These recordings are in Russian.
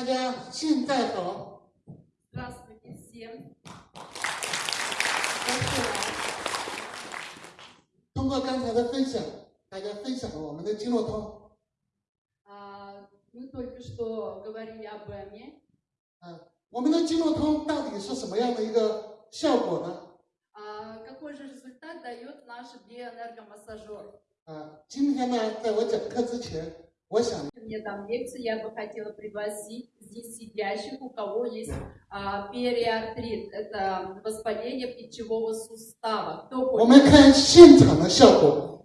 大家现在好。 Здравствуйте всем. 通过刚才的分享，大家分享了我们的经络通。 А, Мы только что говорили об ЭМе. 啊，我们的经络通到底是什么样的一个效果呢？ А Какой же результат дает наш биоэнергомассажер? 啊，今天呢，在我讲课之前，我想 Мне там лекцию, я бы хотела пригласить здесь сидящих, у кого есть а, периартрит. Это воспаление плечевого сустава. Кто 我 хочет, 们看现场的效果。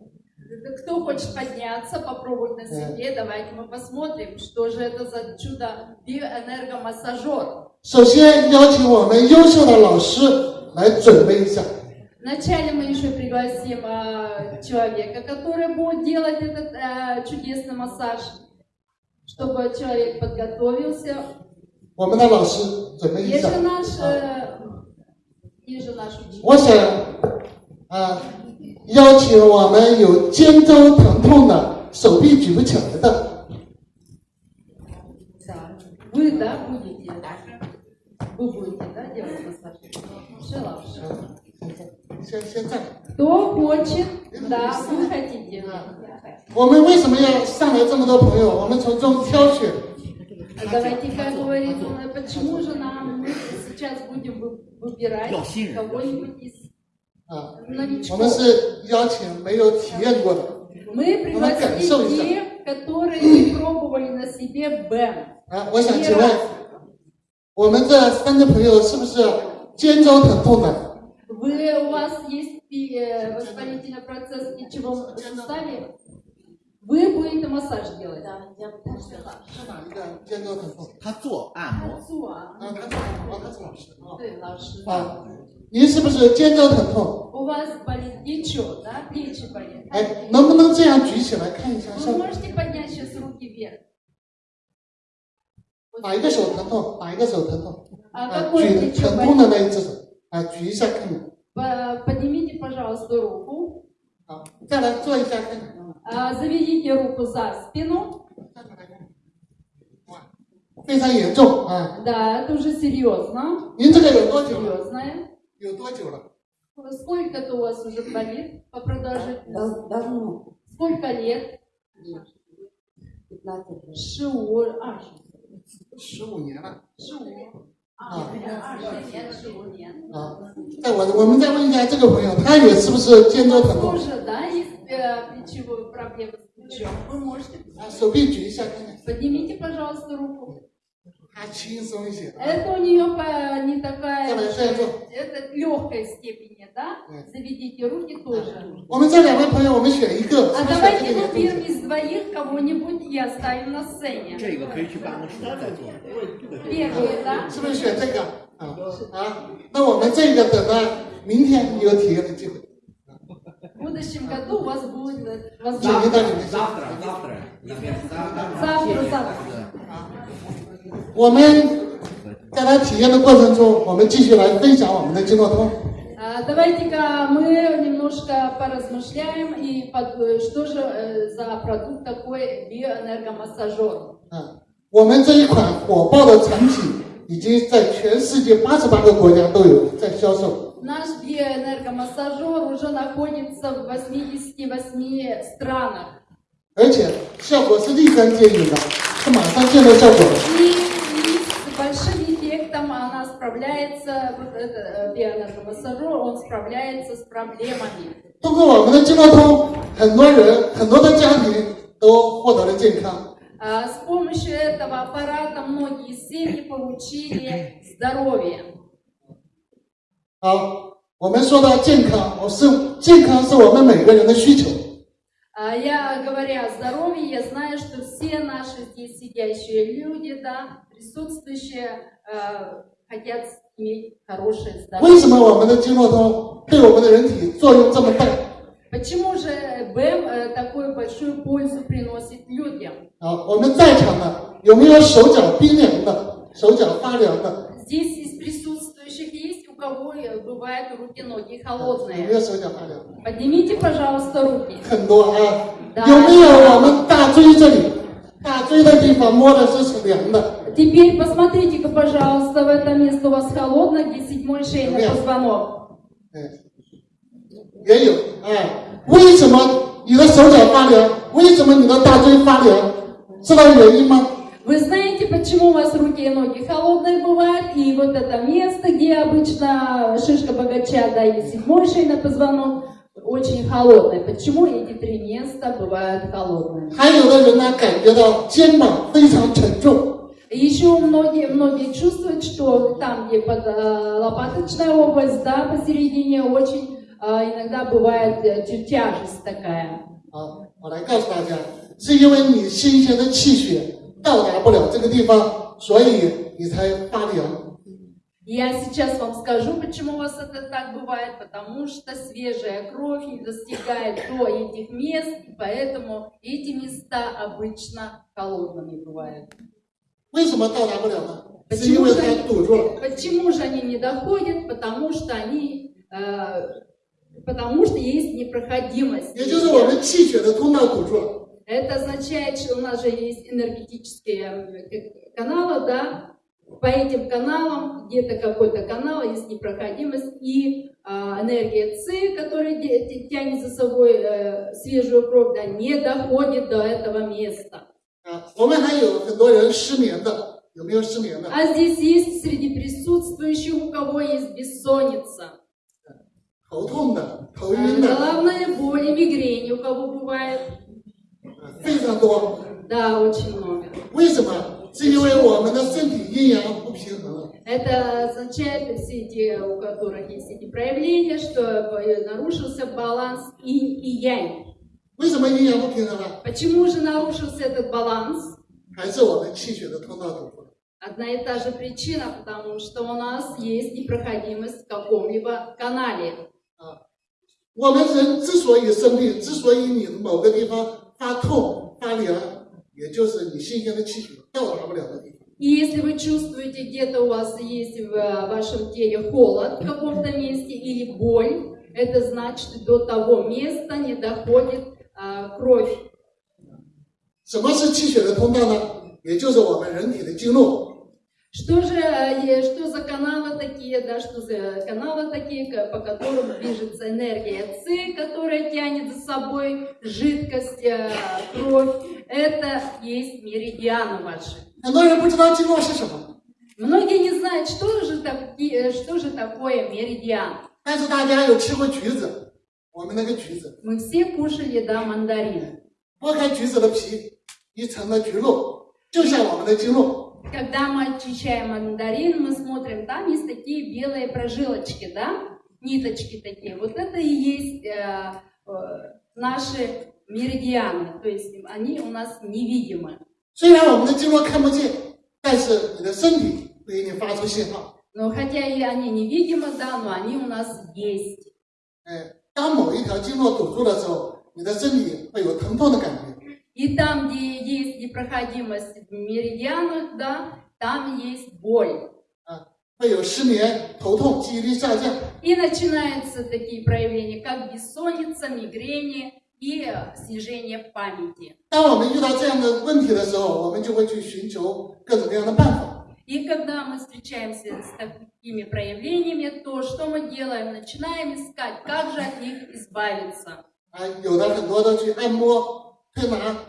кто хочет подняться, попробовать на себе, давайте мы посмотрим, что же это за чудо биоэнергомассажер. 首先邀请我们优秀的老师来准备一下。 Вначале мы еще пригласим а, человека, который будет делать этот а, чудесный массаж, чтобы человек подготовился. 我们的老师准备一 Есть 下 же наш, э, есть же наш учитель. 我想啊，邀请我们有肩周疼痛的、手臂举不起来的， Да. Вы, да, будете? Вы будете, да, делать массаж? Шелавши. 先先站。 Кто хочет, да, вы хотите. 我们为什么要上来这么多朋友？我们从中挑选 Давайте, как говорит, он, почему же нам мы сейчас будем вы- выбирать кого-нибудь из 啊，我 новичков? 们是邀请没有体验过的。 Мы пригласили тех, которые не пробовали на себе БЭМ. 啊，我想请问，我们这三个朋友是不是肩周疼痛的？ Вы, у вас есть э, воспалительный процесс в плечевом суставе? Вы будете массаж делать? Да, я 是哪一个肩周疼痛？他做按摩，啊，他是啊，他是老师啊。对，老师。啊，您是不是肩周疼痛？ У вас болит плечо, да? Плечи болят. 哎，能不能这样举起来看一下效 Вы 果？ можете поднять сейчас руки вверх? 哪一个手疼痛？哪一个手疼痛？ А 啊， какое 举 плечо 疼痛的 болит? 那一只手，啊，举一下看看。 По- Поднимите, пожалуйста, руку. А, заведите руку за спину. Да, это уже серьезно. Серьезное. Сколько это у вас уже болит по продолжительности? Давно. Сколько лет? 15 лет. Шиур. А, Шиур. Шиур. 啊，二十年，十五年。啊，那我我们再问一下这个朋友，他也是不是建周团队？是，也呃，啊，手臂举一下，看看。Это у нее по- не такая, Давай, давай, давай. это легкой степени, да? Мгм. Заведите руки тоже. 我们这两位朋友，我们选一个， А 是不是选 давайте 这个也可以 выберем из двоих кого-нибудь и оставим на сцене. 这个可以去办公室再做。 Первый, да? 是不是选这个？啊啊，那我们这个等到明天有体验的机会， В будущем году у вас будет э, 请您 возможность. 到里面去。 Завтра, завтра, Завтра, завтра. 我们在他体验的过程中，我们继续来分享我们的经络通。 А, Давайте-ка мы немножко поразмышляем и под- э, что же э, за продукт такой биоэнергомассажер. 啊，我们这一款火爆的产品已经在全世界八十八个国家都有在销售。 Наш биоэнергомассажер уже находится в 88 странах. 而且效果是立竿见影的，是马上见到效果的。 И, и с большим эффектом она справляется, вот этот э, биоэнергомассажер, он справляется с проблемами. 通过我们的经络通，很多人、很多的家庭都获得了健康。 А С помощью этого аппарата многие семьи получили здоровье. 好，我们说到健康，我是健康是我们每个人的需求。 а я, говоря о здоровье, я знаю, что все наши здесь сидящие люди, да, присутствующие, э, хотят иметь хорошее здоровье. Почему же БМ э, такую большую пользу приносит людям? Здесь из присутствующих кого э, бывают руки-ноги 有没 холодные? 有手脚发凉？ Поднимите, пожалуйста, руки. 很多啊。对有没有我们大椎这里，大椎的地方摸的是是凉的？ Теперь посмотрите-ка, пожалуйста, в это место у вас холодно, где седьмой шейный Нет. позвонок. 哎，也有啊。为什么你的手脚发凉？为什么你的大椎发凉？知道原因吗？ Вы знаете, почему у вас руки и ноги холодные бывают? И вот это место, где обычно шишка богача, да, или седьмой шейный позвонок, очень холодное. Почему эти три места бывают холодными? 还有的人呢，感觉到肩膀非常沉重， Еще многие, многие чувствуют, что там, где под э, лопаточная область, да, посередине, очень э, иногда бывает э, чуть тяжесть такая. 啊，我来告诉大家，是因为你新鲜的气血 到达不了这个地方，所以你才发凉。 Я сейчас вам скажу, почему у вас это так бывает, потому что свежая кровь не достигает до этих мест, и поэтому эти места обычно холодными бывают. 为什么到达不了呢？是因为它堵住了。 Почему же они не доходят? Потому что они, э, потому что есть непроходимость. Это означает, что у нас же есть энергетические э, э, каналы, да, по этим каналам, где-то какой-то канал, есть непроходимость, и э, энергия С, которая тянет за собой э, свежую кровь, да, не доходит до этого места. А, а здесь есть среди присутствующих, у кого есть бессонница. Э, Головная боль и мигрень у кого бывает. 非常多。 да, очень много. 为什么？是因为我们的身体阴阳不平衡了。 Это означает, все эти, у которых есть эти проявления, что э, нарушился баланс инь и янь. 为什么阴阳不平衡了？ Почему же нарушился этот баланс? 还是我们气血的通道堵住了。 Одна и та же причина, потому что у нас есть непроходимость в каком-либо канале. 我们人之所以生病，之所以你某个地方 发痛、发凉，也就是你新鲜的气血到达不了的地方。 И если вы чувствуете, где-то у вас есть в э, вашем теле холод в каком-то месте или боль, это значит, до того места не доходит а, кровь 什么是气血的通道呢？也就是我们人体的经络。 Что же, э, что за каналы такие, да, что за каналы такие, ко- по которым движется энергия С, которая тянет за собой жидкость, э, кровь? Это есть меридианы ваши. 很多人不知道经络是什么， Многие не знают, что же, таки- э, что же такое меридиан. 但是大家有吃过橘子，我们那个橘子， Мы все кушали, да, мандарин. 剥开橘子的皮，一层的橘络，就像我们的经络。 Когда мы очищаем мандарин, мы смотрим, там есть такие белые прожилочки, да, ниточки такие. Вот это и есть э, э, наши меридианы, то есть они у нас невидимы. 虽然我们的经络看不见，但是你的身体会给你发出信号。 Но хотя и они невидимы, да, но они у нас есть. 哎，当某一条经络堵住的时候，你的身体会有疼痛的感觉。 И там, где есть непроходимость в меридианах, да, там есть боль. 啊，会有失眠、头痛、记忆力下降。 И начинаются такие проявления, как бессонница, мигрени и э, снижение памяти. 当我们遇到这样的问题的时候，我们就会去寻求各种各样的办法。 И когда мы встречаемся с такими проявлениями, то что мы делаем? Начинаем искать, как же от них избавиться. 啊，有的很多都去按摩、推拿、拔罐、刮痧、艾灸。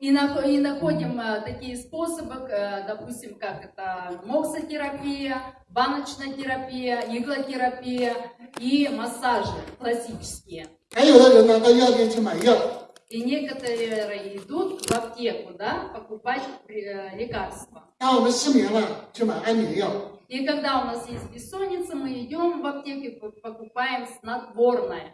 И, находим э, такие способы, э, допустим, как это моксотерапия, баночная терапия, иглотерапия и массажи классические. И некоторые идут в аптеку, да, покупать э, лекарства. И когда у нас есть бессонница, мы идем в аптеку покупаем снотворное.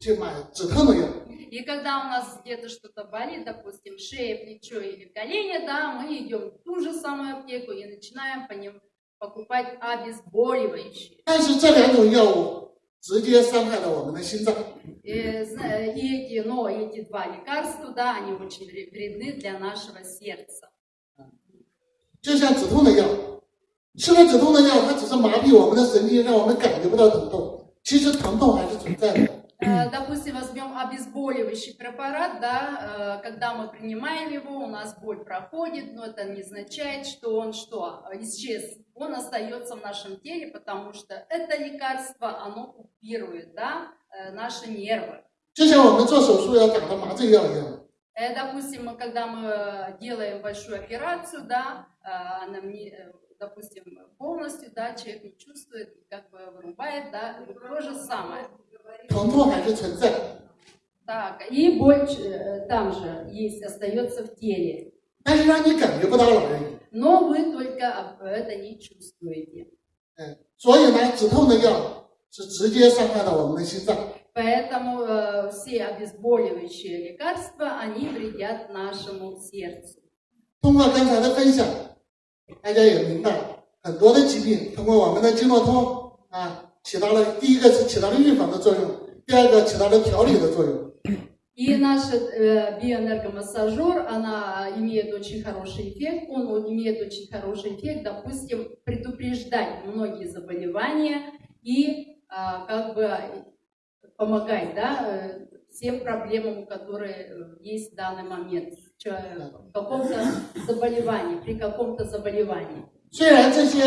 当我们的腰腿疼痛了，去买止痛的药。 И когда у нас где-то что-то болит, допустим, шея, плечо или колени, да, мы идем в ту же самую аптеку и начинаем по ним покупать обезболивающие. 但是这两种药物直接伤害了我们的心脏。 И, зна- и эти, но эти два лекарства, да, они очень вре- вредны для нашего сердца. 就像止痛的药，吃了止痛的药，它只是麻痹我们的神经，让我们感觉不到疼痛。其实疼痛还是存在的。 Э, допустим, возьмем обезболивающий препарат, да, э, когда мы принимаем его, у нас боль проходит, но это не означает, что он что, исчез, он остается в нашем теле, потому что это лекарство, оно купирует, да, э, наши нервы. Допустим, когда мы делаем большую операцию, да, допустим, полностью, да, человек не чувствует, как бы вырубает, да, то же самое. 疼痛还是存在， Так, и боль э, там же есть, остается в теле. 但是让你感觉不到了而已。 Но вы только об- это не чувствуете. 嗯，所以呢，止痛的药是直接伤害到我们的心脏。 Поэтому э, все обезболивающие лекарства, они вредят нашему сердцу. 通过刚才的分享， 大家也明白，很多的疾病通过我们的经络通啊，起到了第一个是起到了预防的作用，第二个起到了调理的作用。 И наш э, биоэнергомассажер, она имеет очень хороший эффект, он вот имеет очень хороший эффект, допустим, предупреждать многие заболевания и а, как бы помогать, да, э, всем проблемам, которые э, есть в данный момент, Чё, э, в каком-то заболевании, при каком-то заболевании. 虽然这些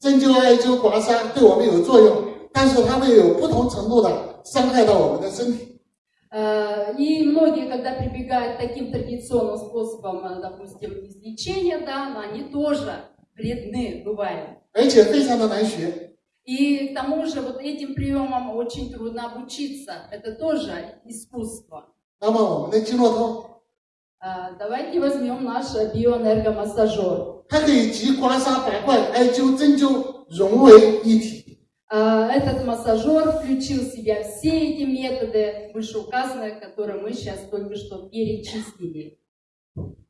针灸、艾灸、刮痧对我们有作用，但是它会有不同程度的伤害到我们的身体。 Э, И многие, когда прибегают к таким традиционным способам, э, допустим, излечения, да, но они тоже вредны бывают. 而且非常的难学。 И к тому же вот этим приемам очень трудно обучиться. Это тоже искусство. 那么我们的经络通， Э, Давайте возьмем наш биоэнергомассажер. 它可以集刮痧、拔罐、艾灸、针灸融为一体。 Э, Этот массажер включил в себя все эти методы вышеуказанные, которые мы сейчас только что перечислили.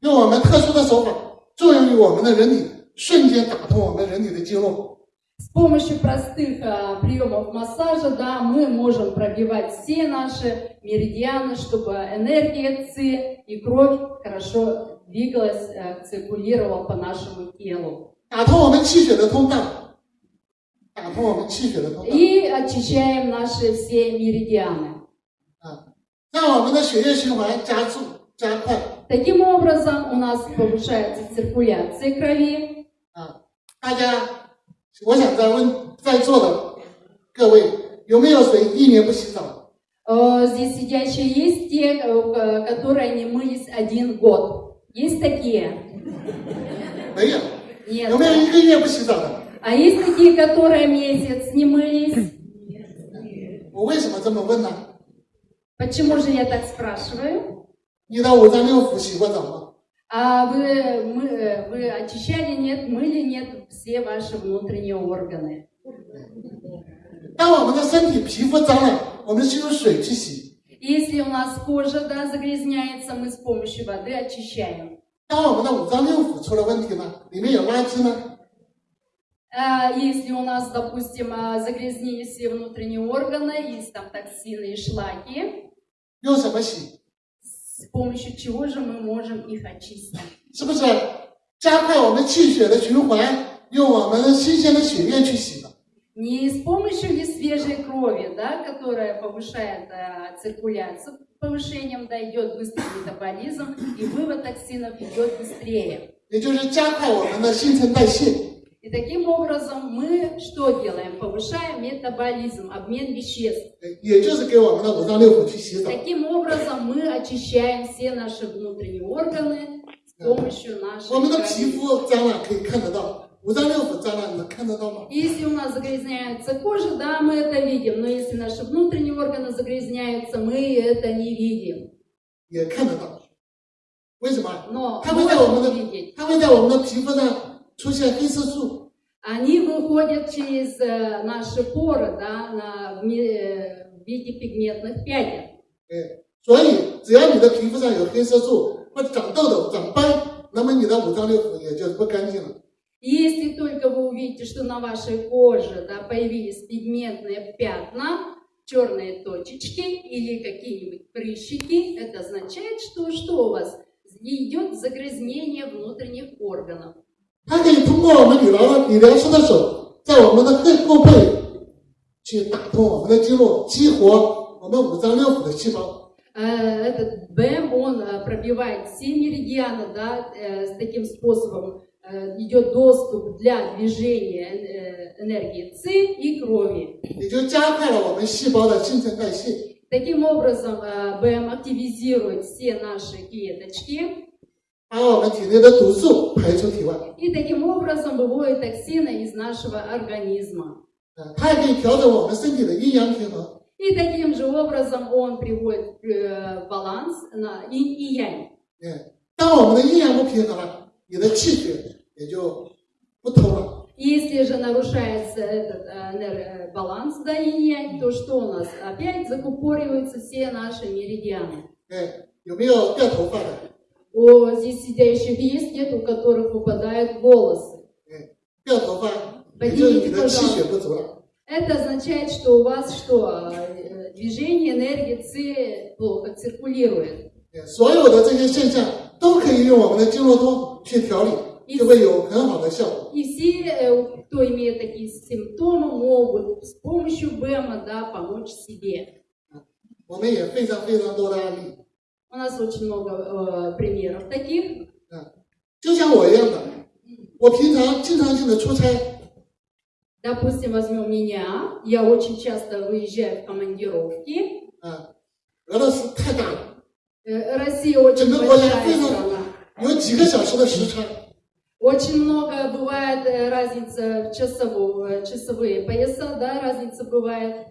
用我们特殊的手法，作用于我们的人体，瞬间打通我们人体的经络。 с помощью простых а, приемов массажа да, мы можем пробивать все наши меридианы, чтобы энергия ЦИ и кровь хорошо двигалась, а, циркулировала по нашему телу. И очищаем наши все меридианы. Таким образом у нас повышается циркуляция крови. 大家我想再问在座的各位，有没有谁一年不洗澡？ Э, Здесь сидящие есть те, э, которые не мылись один год. Есть такие? 没有， Нет. 有没有一个月不洗澡的？ А есть такие, которые месяц не мылись? 我为什么这么问呢？ Почему же я так спрашиваю? 你的五脏六腑洗过澡吗？ А вы, мы, э, вы очищали нет, мыли нет все ваши внутренние органы. 当我们的身体皮肤脏了，我们是用水去洗； Если у нас кожа да, загрязняется, мы с помощью воды очищаем. 当我们的五脏六腑出了问题呢，里面有垃圾呢， А если у нас, допустим, а, загрязнились все внутренние органы, есть там токсины и шлаки, 用什么洗？ с помощью чего же мы можем их очистить? 是不是加快我们气血的循环，用我们的新鲜的血液去洗的？ Не с помощью ли свежей крови, да, которая повышает э, циркуляцию, повышением да, идет быстрый метаболизм, и вывод токсинов идет быстрее. 也就是加快我们的新陈代谢。 И таким образом мы что делаем? Повышаем метаболизм, обмен веществ. 也就是给我们的五脏六腑去洗澡。 Таким образом мы очищаем все наши внутренние органы с помощью нашей 我们的 крови. 皮肤脏了可以看得到，五脏六腑脏了你能看得到吗？ Если у нас загрязняется кожа, да, мы это видим, но если наши внутренние органы загрязняются, мы это не видим. 也看得到。为什么？ Но 它会在我们 можем 的 видеть. 它会在我们的皮肤上出现黑色素， Они выходят через э, наши поры, да, на, в, ми- э, в виде пигментных пятен. 哎，所以只要你的皮肤上有黑色素或者长痘痘、长斑，那么你的五脏六腑也就不干净了。 И Если только вы увидите, что на вашей коже да, появились пигментные пятна, черные точечки или какие-нибудь прыщики, это означает, что что у вас? Идет загрязнение внутренних органов. 它可以通过我们理疗理疗师的手，在我们的后后背去打通我们的经络，激活我 我们五脏六腑的细胞。 Э, Этот БМ, он э, пробивает все меридианы, да, э, с таким способом э, идет доступ для движения э, энергии ЦИ и крови. 也就加快了我们细胞的新陈代谢， Таким образом, э, БМ активизирует все наши клеточки, 把我们体内的毒素排出体外。 и таким образом выводит токсины из нашего организма. 啊，它也可以调整我们身体的阴阳平衡。 И таким же образом он приводит э, баланс на инь и янь. 嗯，当我们的阴阳不平衡了，你的气血也就不通了。 Если же нарушается этот э, энер- э, баланс да, инь-янь, то что у нас? Опять закупориваются все наши меридианы. 哎，有没有掉头发的？ У здесь сидящих есть, нет, у которых выпадают волосы. 哎，掉头发，也就是你的气血不足了。 Это означает, что у вас что? э, Движение энергии ЦИ плохо циркулирует. 哎所有的这些现象都可以用我们的经络通去调理，就会有很好的效果。 И все, э, кто имеет такие симптомы, могут с помощью БЭМа да, помочь себе. 我们也非常非常多的案例， У нас очень много э, примеров таких. 啊，就像我一样的，我平常经常性的出差， Допустим, возьмем меня. Я очень часто выезжаю в командировки. 啊，俄罗斯太大了， Э, Россия очень Чемпион большая Олимпийского. страна. 有几个小时的时差， Очень много бывает э, разница в часовую, э, часовые пояса, да, разница бывает.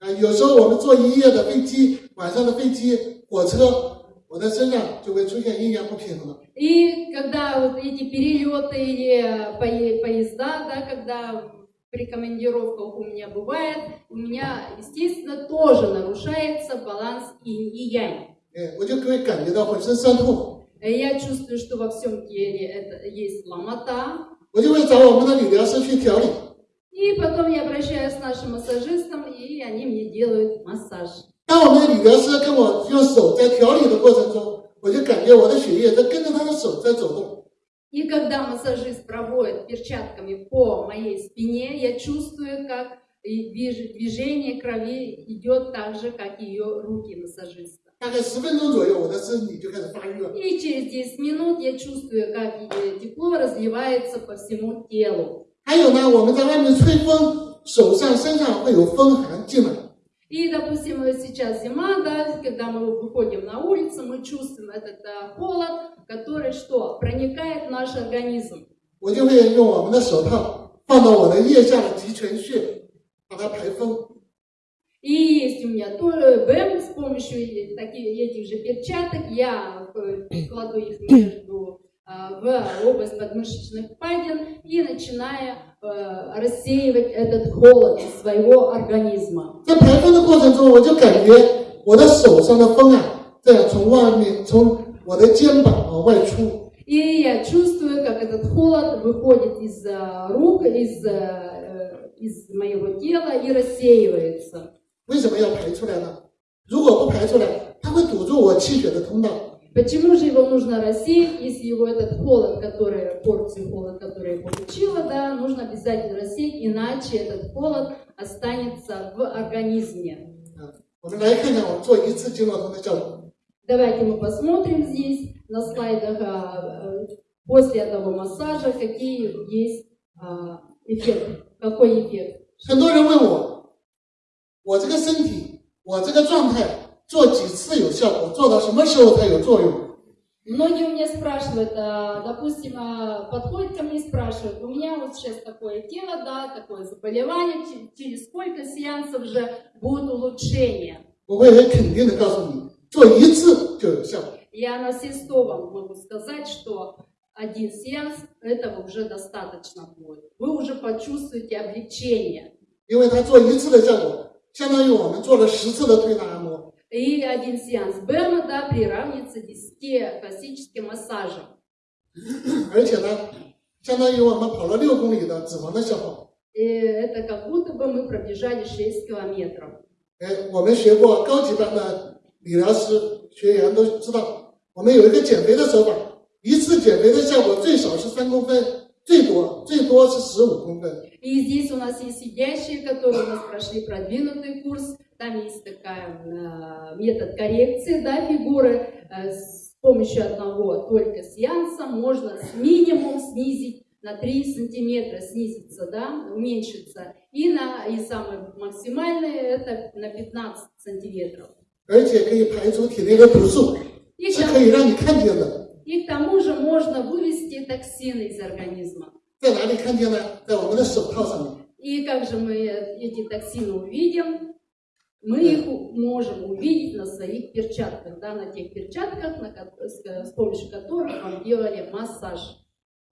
啊，有时候我们坐一夜的飞机，晚上的飞机、火车， 我的身上就会出现阴阳不平衡了。 И когда вот эти перелеты или э, пое- поезда, да, когда при командировках у меня бывает, у меня, естественно, тоже нарушается баланс инь и янь. 哎，我就会感觉到浑身酸痛， Э, Я чувствую, что во всем теле это есть ломота. 我就会找我们的理疗师去调理。 И потом я обращаюсь к нашим массажистам, и они мне делают массаж. 当我们的理疗师跟我用手在调理的过程中，我就感觉我的血液在跟着他的手在走动。 И когда массажист проводит перчатками по моей спине, я чувствую, как и движ- движение крови идет так же, как ее руки массажиста. 大概十分钟左右，我的身体就开始发热。 И через 10 минут я чувствую, как э, тепло разливается по всему телу. 还有呢，我们在外面吹风，手上、身上会有风寒进来。 И, допустим, вот сейчас зима, да, когда мы выходим на улицу, мы чувствуем этот э, холод, который что? Проникает в наш организм. 我就会用我们的手套放到我的腋下的极泉穴，把它排风。 И есть у меня тоже БЭМ с помощью э- таки- этих же перчаток. Я э, кладу их между э, в область подмышечных впадин и начинаю э, рассеивать этот холод из своего организма. 在排风的过程中，我就感觉我的手上的风啊，这样从外面从我的肩膀往外出。 И я чувствую, как этот холод выходит из э, рук, из, э, из моего тела и рассеивается. 为什么要排出来呢？如果不排出来，它会堵住我气血的通道。 Почему же его нужно рассеять, если его этот холод, который, порцию холода, который я получила, да, нужно обязательно рассеять, иначе этот холод останется в организме. 啊，我们来看看我做一次经络通的效果。 Давайте мы посмотрим здесь на слайдах а, э, после этого массажа, какие есть а, эффекты, какой эффект. 很多人问我，我这个身体，我这个状态 做几次有效果？做到什么时候才有作用？ Многие у меня спрашивают, а, допустим, а, подходят ко мне и спрашивают, у меня вот сейчас такое тело, да, такое заболевание, че- через сколько сеансов же будет улучшение? 我会很肯定的告诉你，做一次就有效果。 Я на все сто вам могу сказать, что один сеанс этого уже достаточно будет. Вы уже почувствуете облегчение. 因为它做一次的效果，相当于我们做了十次的推拿按摩。 И один сеанс БЭМа, да, приравнивается 10 классическим массажам. 而且呢，相当于我们跑了六公里的脂肪的消耗。 И это как будто бы мы пробежали 6 километров. 哎，我们学过高级班的理疗师学员都知道，我们有一个减肥的手法，一次减肥的效果最少是三公分，最多最多是十五公分。 И здесь у нас есть сидящие, которые у нас прошли продвинутый курс Там есть такая э, метод коррекции да, фигуры. Э, с помощью одного только сеанса можно с минимум снизить на 3 сантиметра снизится, да, уменьшится. И, на, и самое максимальное это на 15 сантиметров. И, и к тому же можно вывести токсины из организма. И как же мы эти токсины увидим? Мы их у- можем увидеть на своих перчатках, да, на тех перчатках, на ко- с, с помощью которых вам делали массаж.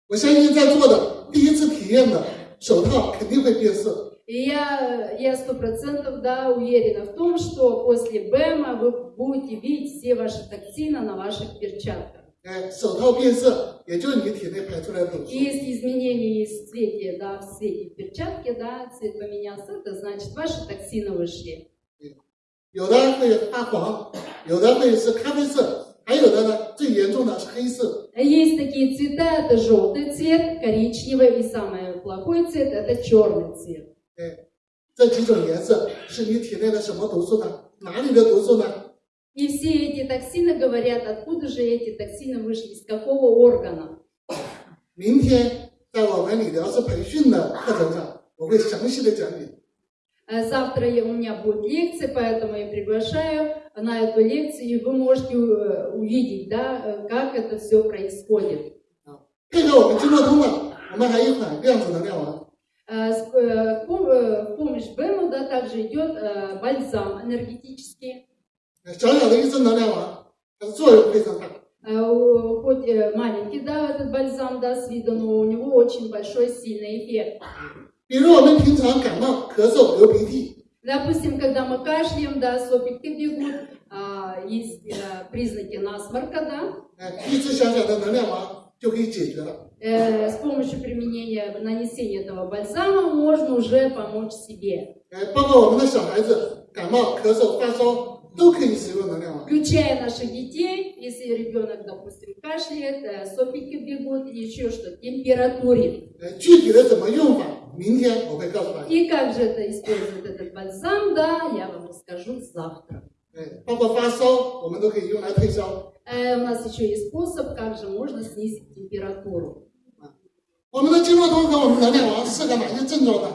我相信在座的第一次体验的手套肯定会变色， И я, я сто процентов да, уверена в том, что после БЭМа вы будете видеть все ваши токсины на ваших перчатках. 哎，手套变色，也就是你体内排出来的毒 И 素。 если изменения в цвете, да, в цвете перчатки, да, цвет поменялся, это значит ваши токсины вышли. 有的会发黄，有的会是咖啡色，还有的呢，最严重的是黑色。 А Есть такие цвета, это желтый цвет, коричневый и самый плохой цвет это черный цвет. 哎，这几种颜色是你体内的什么毒素呢？哪里的毒素呢？ И все эти токсины говорят, откуда же эти токсины вышли, из какого органа. 明天在我们理疗师培训的课程上，我会详细的讲解。 Э, завтра у меня будет лекция, поэтому я приглашаю на эту лекцию, и вы можете э, увидеть, да, э, как это все происходит. В помощь Бэму да, также идет бальзам энергетический. Хоть маленький, да, этот бальзам, да, с виду, но у него очень большой, сильный эффект. 比如我们平常感冒、咳嗽、流鼻涕， Допустим, когда мы кашляем, да, сопельки бегут, а, есть э, признаки насморка, да, 哎，一支小小的能量丸就可以解决了。 Э, с помощью применения, нанесения этого бальзама можно уже помочь себе. 哎，包括我们的小孩子感冒、咳嗽、发烧都可以使用能量丸。 Включая наших детей, если ребенок, допустим, кашляет, э, сопельки бегут или еще что, температурит. 呃，具体的怎么用法，明天我会告诉大家。 И как же это использует этот бальзам, да, я вам расскажу завтра. 哎，包括发烧，我们都可以用来退烧。 Э, у нас еще есть способ, как же можно снизить температуру. 我们的经络通和我们能量丸适合哪些症状呢？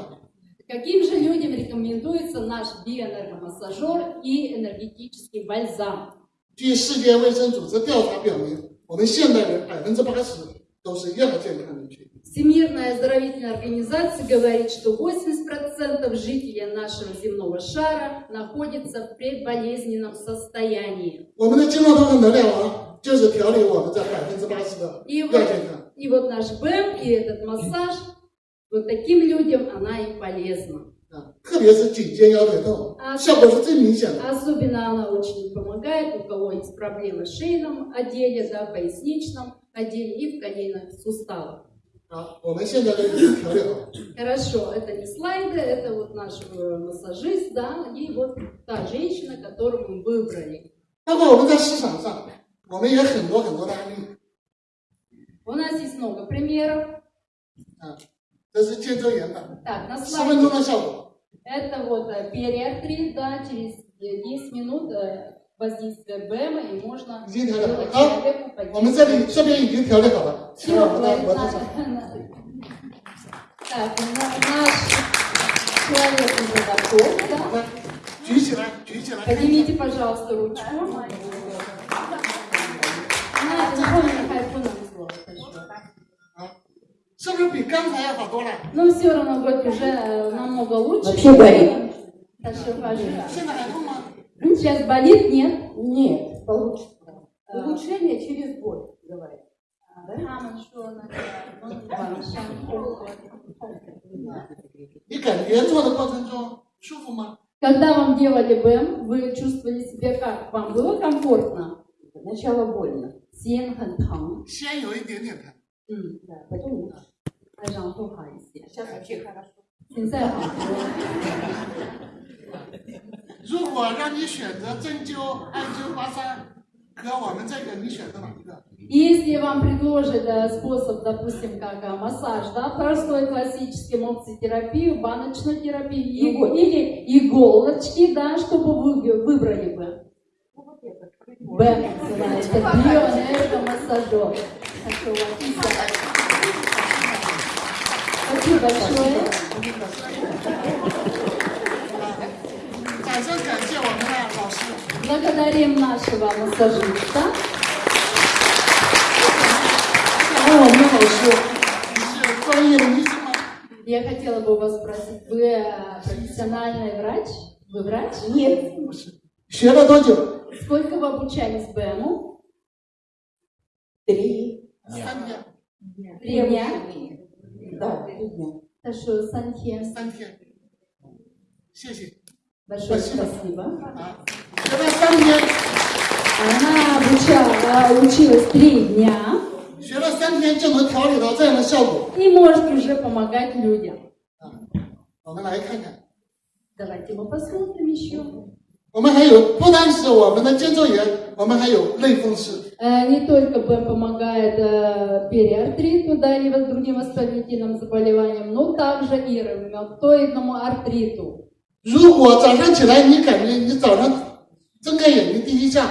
Каким же людям рекомендуется наш биоэнергомассажер и энергетический бальзам? 据世界卫生组织调查表明，我们现代人百分之八十都是亚健康人群。 Всемирная оздоровительная организация говорит, что 80% жителей нашего земного шара находятся в предболезненном состоянии. 我们的经络通和能量丸就是调理我们这百分之八十的 И 亚 вот, 健康。 и вот наш БЭМ и этот массаж, вот таким людям она и полезна. Да. Особенно, она очень помогает, у кого есть проблемы с шейном отделе, да, поясничном отделе и в коленных суставах. Хорошо, это не слайды, это вот наш э, массажист, да, и вот та женщина, которую мы выбрали. У нас есть много примеров. 啊，这是肩周炎的， Так, на 十分钟 слайде 的效果。 это вот э, периартрит, да, через э, 10 минут э, воздействия БЭМа, и можно 已经调理好 сделать 了。好， человеку 我们这里这边已经调理好了，请 Всё, 我们的 на- 模特上。 на- Так, на- наш человек уже готов, да? 来，举起来，举起来。 Поднимите, пожалуйста, ручку. На, запомни, как 是不是比刚才要好多了？ Но все равно говорит, уже э, намного лучше. Вообще болит. Хорошо, пожалуйста. 现在还痛吗？ Сейчас болит, нет? Нет, получше. А. Улучшение через боль, говорят. 他们说那个晚上痛。你感觉做的过程中舒服吗？ Когда вам делали БМ, вы чувствовали себя как? Вам было комфортно? Сначала больно. 肩很疼，先有一点点疼，嗯， Да, потом лучше. 然后好一些。 Сейчас вообще хорошо. 现在好多了。如果让你选择针灸、按灸、刮痧， 和我们这个你选择哪一个？ Если вам предложат э, способ, допустим, как э, массаж, да, простой классический мопситерапию, баночную терапию и- Иголь. или иголочки, да, что бы вы выбрали бы? Ну, вот это. Б называется, биоэнергомассажер. Хорошо, Лариса. Спасибо большое. Благодарим нашего массажиста. Я хотела бы у вас спросить, вы профессиональный врач? Вы врач? Нет. Сколько вы обучались БМу? Три. Три дня. Да, три дня. Хорошо, Сантьем. 三天。谢谢 Большое Спасибо. спасибо. 啊！学了三天， Она обучала, училась три дня 学了三天就能调理到这样的效果 и может уже помогать людям. 啊！我们来看看， Давайте мы посмотрим еще. 我们还有不单是我们的肩周炎，我们还有类风湿。 Э, Не только БМ помогает э, периартриту, да, и воз- другим воспалительным заболеваниям, но также и ревматоидному артриту. 如果早上起来你感觉你早上睁开眼睛第一下，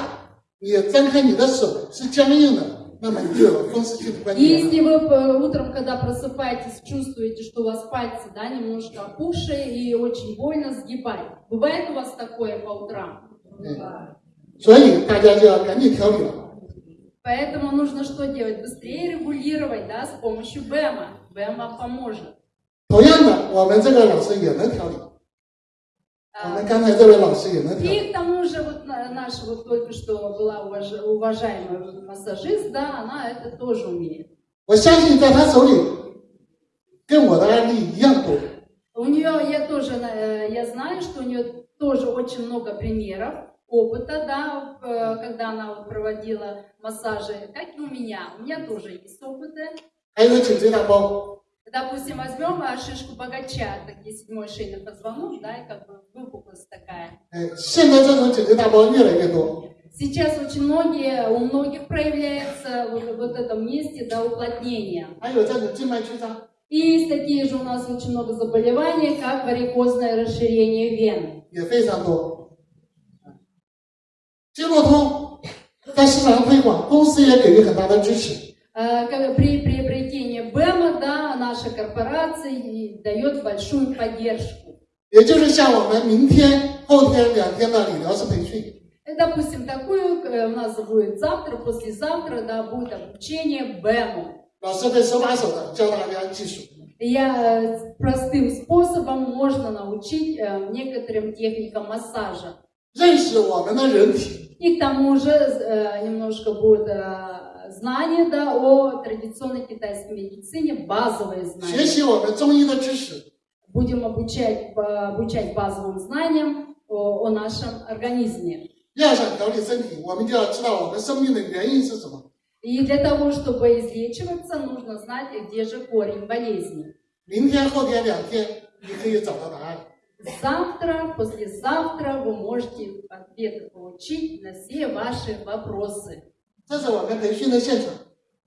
你张开你的手是僵硬的，那么你就有风湿性关节炎了。 Если вы э, утром, когда просыпаетесь, чувствуете, что у вас пальцы, да, немножко опухшие и очень больно сгибать. Бывает у вас такое по утрам? 嗯，所以大家就要赶紧调理了。 Поэтому нужно что делать? Быстрее регулировать, да, с помощью БЭМа. БЭМ вам поможет. 同样的，我们这个老师也能调理，我 А, 们刚才这位老师也能调理。 И к тому же вот на- наша вот только что была уваж- уважаемая массажист, да, она это тоже умеет. 我相信在他手里，跟我的案例一样多。 У нее, я тоже, э, я знаю, что у нее тоже очень много примеров, опыта, да, э, когда она проводила массажи, как и у меня. У меня тоже есть опыты. Допустим, возьмем э, шишку богача, так есть седьмой шейный позвонок, да, и как бы выпуклость такая. Сейчас очень многие, у многих проявляется вот, вот в этом месте да, уплотнение. И есть такие же у нас очень много заболеваний, как варикозное расширение вен. 也非常多。经络通在市场上推广，公司也给予很大的支持。 Э, как При приобретении БЭМа, да, наша корпорация и дает большую поддержку. 也就是像我们明天、后天两天的理疗师培训， И, допустим, такую э, у нас будет завтра, послезавтра, да, будет обучение БЭМу. 老师会手把手的教大家技术。 Я э, простым способом можно научить э, некоторым техникам массажа. 认识我们的人体， И к тому же э, немножко будет э, знание да, о традиционной китайской медицине, базовые 学 знания. 习我们中医的知识， Будем обучать, э, обучать базовым знаниям о, о нашем организме. 要想调理身体，我们就要知道我们生病的原因是什么。 И для того, чтобы излечиваться, нужно знать, где же корень болезни. 明天、后天两天，你可以找到答案。 Завтра, послезавтра вы можете ответы получить на все ваши вопросы.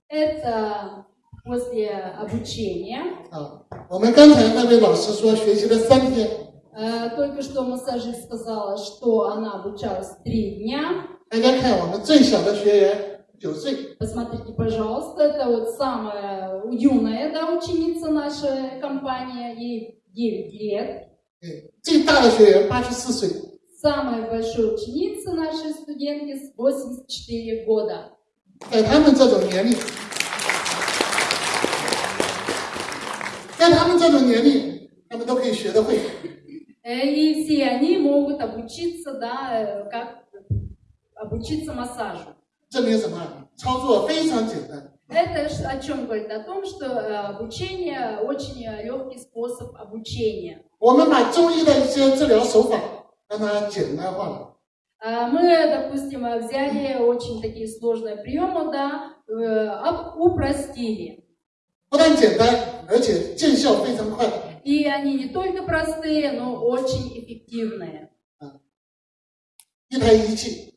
Это после обучения. Э, только что массажист сказала, что она обучалась три дня. Посмотрите, пожалуйста, это вот самая юная да, ученица нашей компании, ей 9 лет. 哎，最大的学员八十四岁。 Самая большая ученица нашей студентки с 84 года. 在他们这种年龄，在他们这种年龄，他们都可以学得会。 Э, И все они могут обучиться, да, э, как обучиться массажу. 证明什么？操作非常简单。 Это ж о чем говорит? О том, что э, обучение очень э, легкий способ обучения. 我们把中医的一些治疗手法让它简单化了。 А Мы, допустим, э, взяли очень такие сложные приемы, да, э, об- упростили. 不但简单，而且见效非常快。 И они не только простые, но очень эффективные. 一台仪器，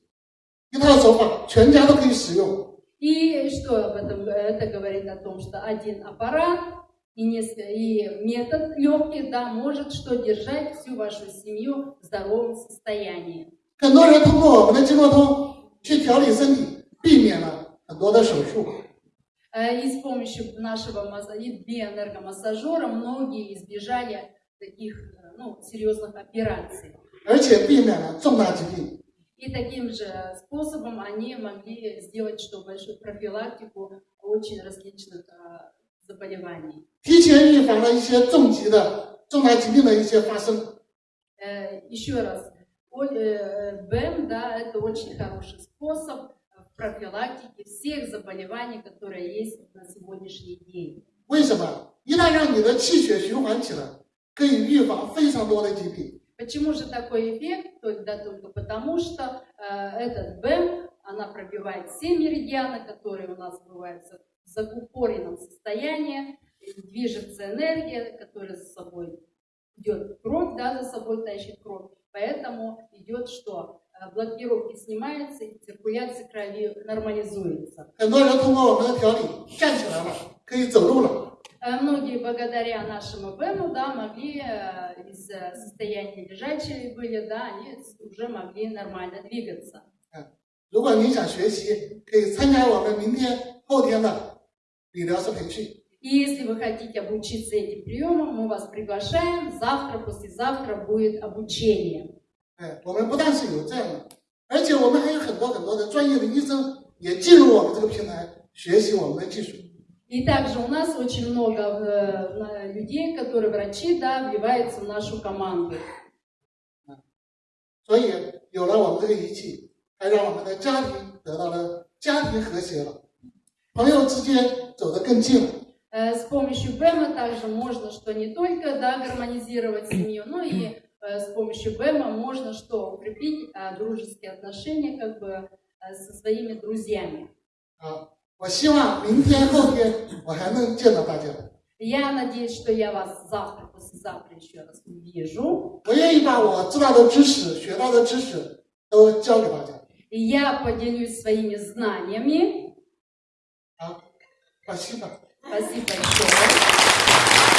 一套手法，全家都可以使用。 И что об этом? Это говорит о том, что один аппарат и, неск- и метод легкий, да, может что держать всю вашу семью в здоровом состоянии. 很多人通过我们的经络通去调理身体，避免了很多的手术。 Э, И с помощью нашего маза- и биоэнергомассажера многие избежали таких э, ну, серьезных операций. 而且避免了重大疾病。 И таким же способом они могли сделать что большую профилактику очень различных э, заболеваний. 提前预防了一些重疾的重大疾病的一些发生。 Э, Еще раз, о- э, БЭМ, да, это очень хороший способ в профилактике всех заболеваний, которые есть на сегодняшний день. 为什么？一旦让你的气血循环起来，可以预防非常多的疾病。 Почему же такой эффект? Только, да, только потому, что э, этот БЭМ, она пробивает все меридианы, которые у нас бывают в закупоренном состоянии, и движется энергия, которая за собой идет кровь, да, за собой тащит кровь. Поэтому идет что? Э, Блокировки снимаются, и циркуляция крови нормализуется. 很多人通过我们的调理站起来了，可以走路了。 Э, Многие благодаря нашему БЭМу, да, могли э, из э, состояния лежачие были, да, они уже могли нормально двигаться. 如果您想学习，可以参加我们明天、后天的理疗师培训。 И если вы хотите обучиться этим приемам, мы вас приглашаем. Завтра, послезавтра будет обучение. 哎，我们不但是有这样的，而且我们还有很多很多的专业的医生也进入我们这个平台学习我们的技术。 И также у нас очень много э, на- людей, которые врачи, да, вливаются в нашу команду. 所以有了我们这个仪器，还让我们的家庭得到了家庭和谐了，朋友之间走得更近了。 Э, С помощью БЭМа также можно что не только да, гармонизировать семью, но и э, с помощью БЭМа можно что укрепить э, дружеские отношения как бы э, со своими друзьями. 啊， 我希望明天、后天我还能见到大家。 Я надеюсь, что я вас завтра, послезавтра еще раз увижу. 我愿意把我知道的知识、学到的知识都教给大家。 И я поделюсь своими знаниями. 好，把希望。 Спасибо большое.